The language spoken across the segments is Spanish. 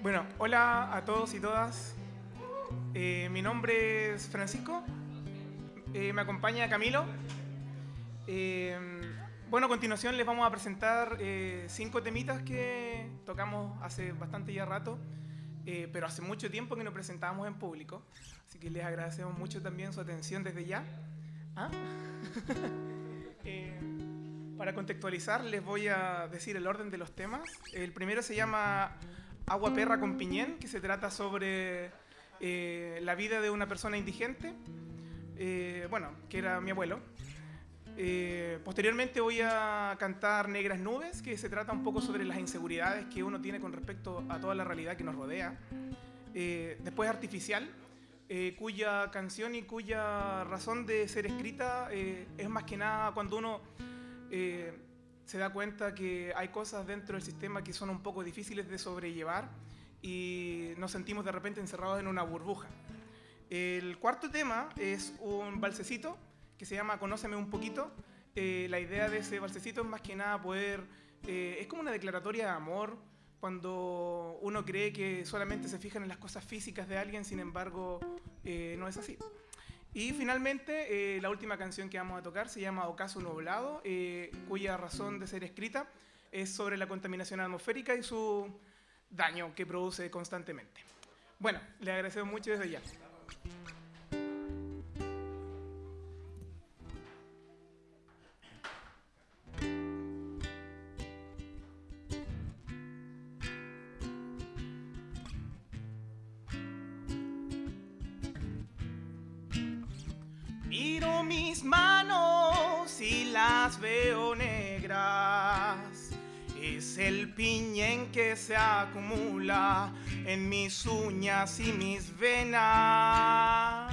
Bueno, hola a todos y todas. Eh, mi nombre es Francisco. Eh, me acompaña Camilo. Eh, bueno, a continuación les vamos a presentar cinco temitas que tocamos hace bastante ya rato, pero hace mucho tiempo que nos presentábamos en público. Así que les agradecemos mucho también su atención desde ya. ¿Ah? para contextualizar, les voy a decir el orden de los temas. El primero se llama Agua Perra con Piñén, que se trata sobre eh, la vida de una persona indigente, eh, bueno, que era mi abuelo. Eh, posteriormente voy a cantar Negras Nubes, que se trata un poco sobre las inseguridades que uno tiene con respecto a toda la realidad que nos rodea. después Artificial, cuya canción y cuya razón de ser escrita es más que nada cuando uno se da cuenta que hay cosas dentro del sistema que son un poco difíciles de sobrellevar y nos sentimos de repente encerrados en una burbuja. El cuarto tema es un balsecito que se llama Conóceme un poquito. Eh, la idea de ese balsecito es más que nada poder, eh, es como una declaratoria de amor cuando uno cree que solamente se fijan en las cosas físicas de alguien, sin embargo eh, no es así. Y finalmente, eh, la última canción que vamos a tocar se llama Ocaso Nublado, eh, cuya razón de ser escrita es sobre la contaminación atmosférica y su daño que produce constantemente. Bueno, le agradecemos mucho desde ya. Acumula en mis uñas y mis venas.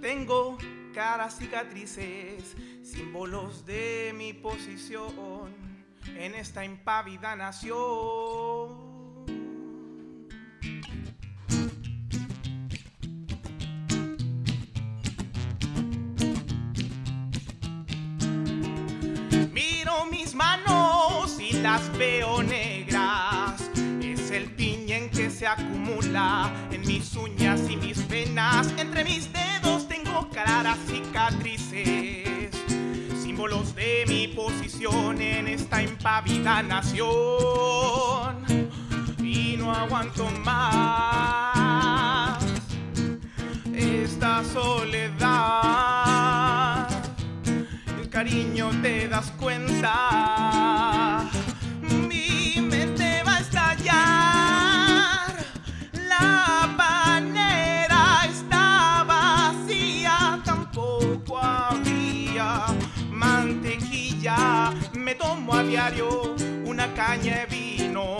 Tengo caras cicatrices, símbolos de mi posición en esta impávida nación. Las veo negras. Es el piñén que se acumula en mis uñas y mis venas. Entre mis dedos tengo claras cicatrices, símbolos de mi posición en esta impávida nación. Y no aguanto más esta soledad. El cariño te das cuenta vino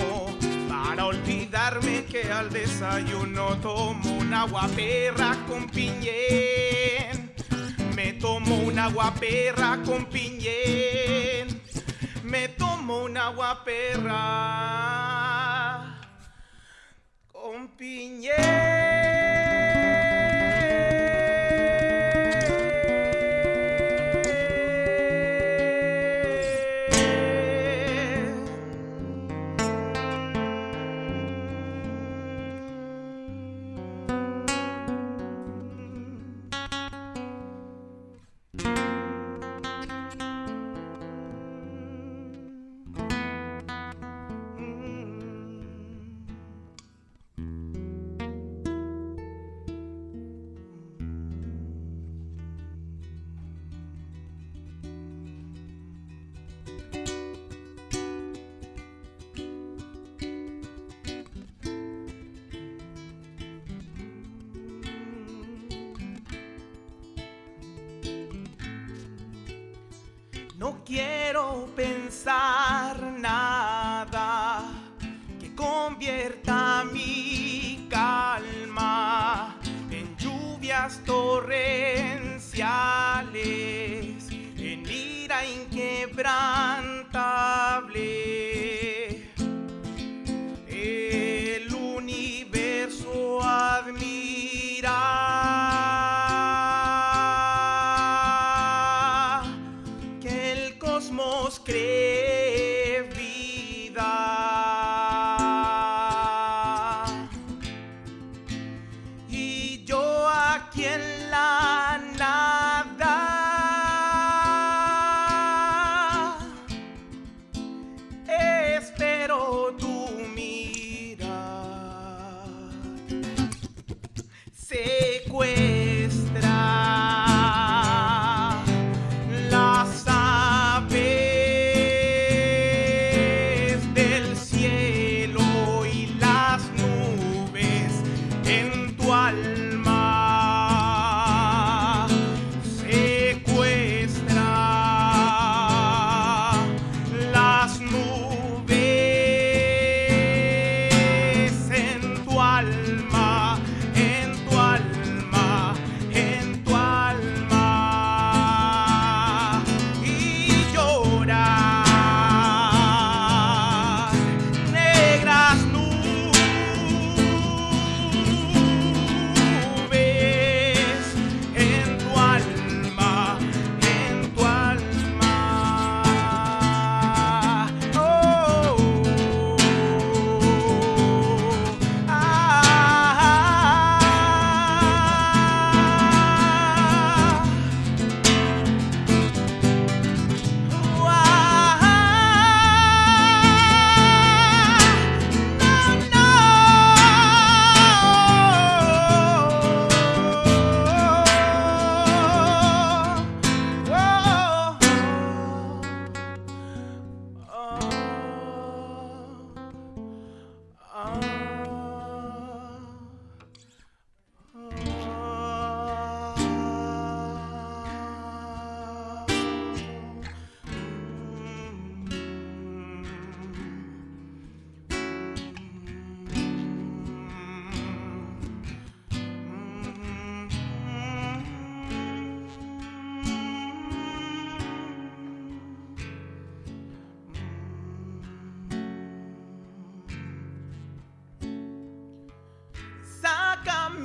para olvidarme que al desayuno tomo un agua perra con piñén. Me tomo un agua perra con piñén. Me tomo un agua perra con piñén. No quiero pensar nada que convierta mi calma en lluvias torrenciales, en ira inquebrantable.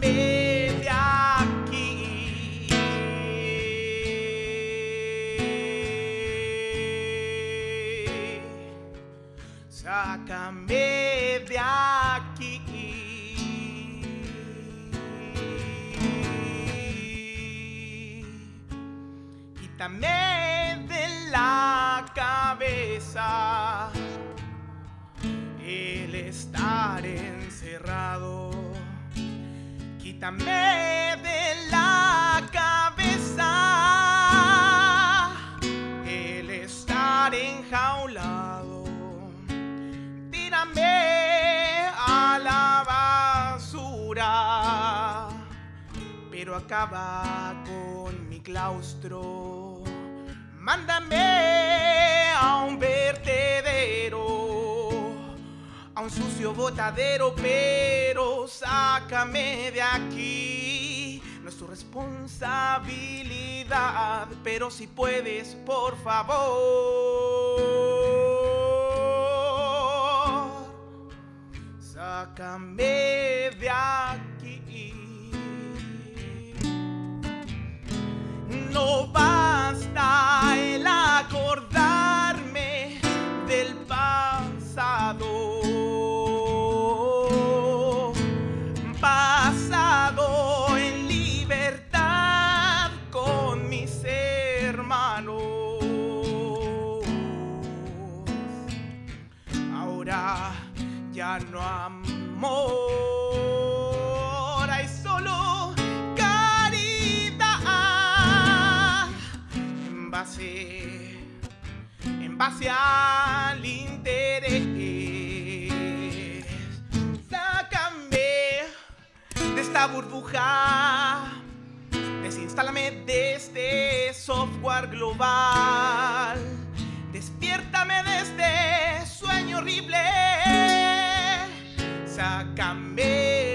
Sácame de aquí. Sácame de aquí. Quítame de la cabeza el estar encerrado. Quítame de la cabeza el estar enjaulado. Tírame a la basura, pero acaba con mi claustro. Mándame botadero, pero sácame de aquí. No es tu responsabilidad, pero si puedes, por favor, sácame de aquí. No basta en base, al interés. Sácame de esta burbuja, desinstálame de este software global, despiértame de este sueño horrible, sácame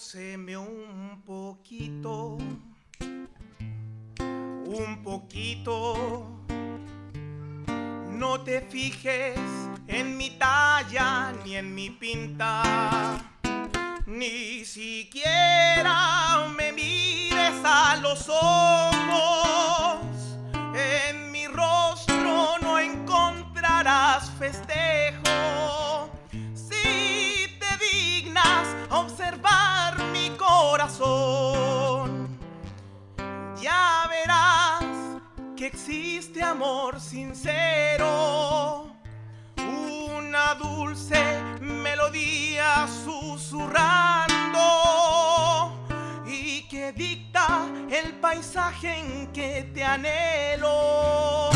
Un poquito, un poquito. No te fijes en mi talla ni en mi pinta. Ni siquiera me mires a los ojos. En mi rostro no encontrarás festejo. Si te dignas ya verás que existe amor sincero. Una dulce melodía susurrando y que dicta el paisaje en que te anhelo.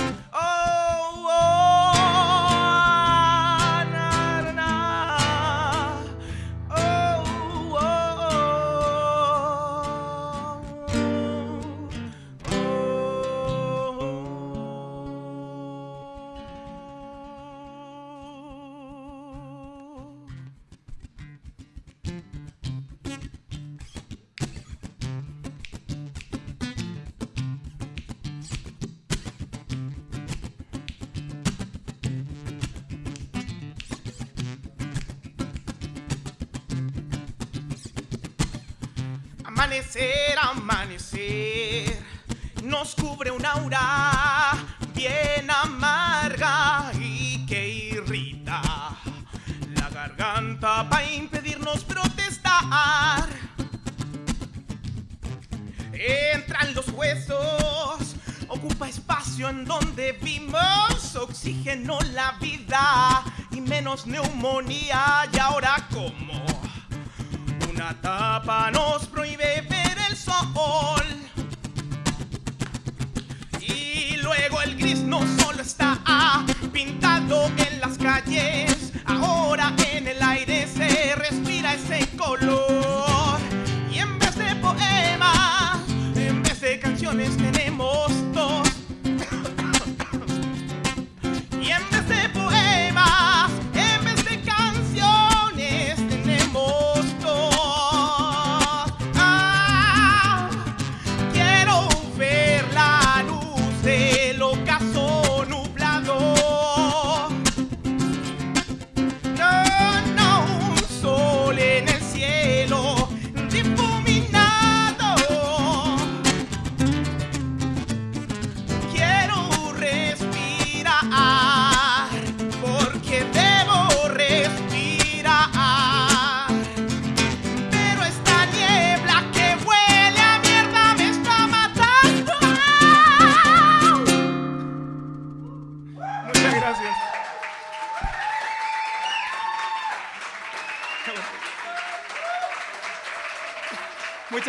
Amanecer, amanecer, nos cubre un aura bien amarga y que irrita. La garganta para impedirnos protestar. Entran los huesos, ocupa espacio en donde vimos oxígeno la vida y menos neumonía. Y ahora como una tapa nos prohíbe ver el sol. Y luego el gris no solo está pintado en las calles,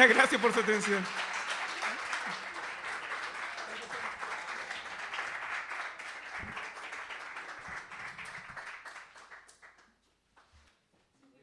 Gracias por su atención.